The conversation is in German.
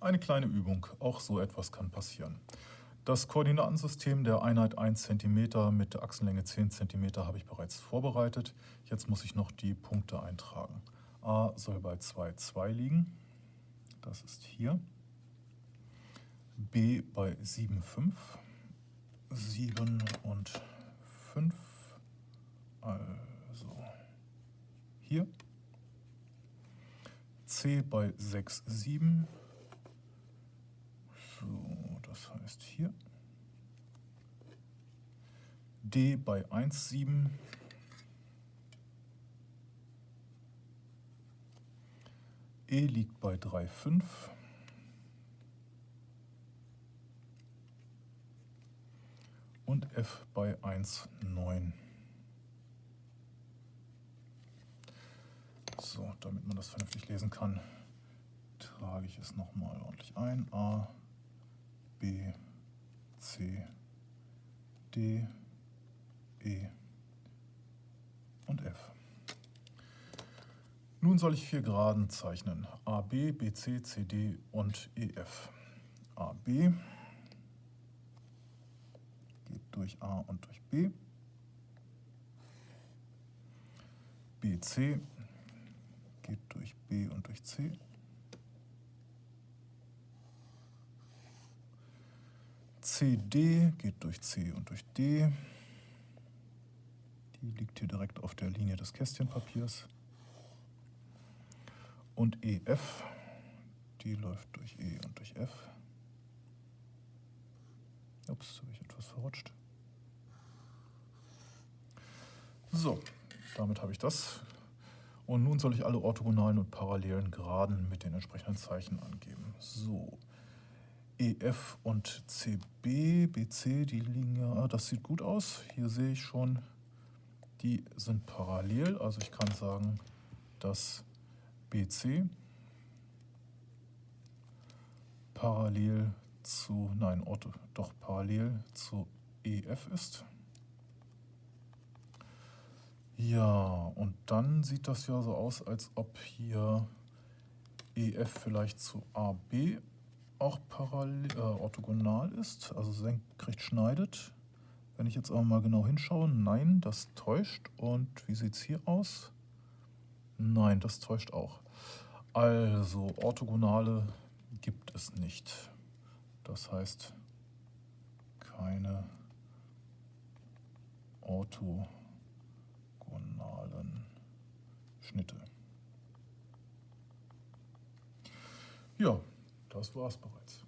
Eine kleine Übung, auch so etwas kann passieren. Das Koordinatensystem der Einheit 1 cm mit der Achsenlänge 10 cm habe ich bereits vorbereitet. Jetzt muss ich noch die Punkte eintragen. a soll bei 2, 2 liegen, das ist hier. b bei 7, 5, 7 und 5, also hier. c bei 6, 7, so, das heißt hier. D bei 1,7. E liegt bei 3,5. Und F bei 1,9. So, damit man das vernünftig lesen kann, trage ich es nochmal ordentlich ein. A, B, C, D, E und F. Nun soll ich vier Geraden zeichnen. AB, BC, CD und EF. AB geht durch A und durch B. BC geht durch B und durch C. CD geht durch C und durch D. Die liegt hier direkt auf der Linie des Kästchenpapiers. Und EF, die läuft durch E und durch F. Ups, habe ich etwas verrutscht. So, damit habe ich das. Und nun soll ich alle orthogonalen und parallelen Geraden mit den entsprechenden Zeichen angeben. So, EF und CB, BC, die liegen ja, ah, das sieht gut aus. Hier sehe ich schon, die sind parallel. Also ich kann sagen, dass BC parallel zu, nein, Ortho, doch parallel zu EF ist. Ja, und dann sieht das ja so aus, als ob hier EF vielleicht zu AB auch parallel, äh, orthogonal ist, also senkrecht schneidet. Wenn ich jetzt aber mal genau hinschaue, nein, das täuscht. Und wie sieht es hier aus? Nein, das täuscht auch. Also orthogonale gibt es nicht. Das heißt keine orthogonalen Schnitte. Ja, das war's bereits.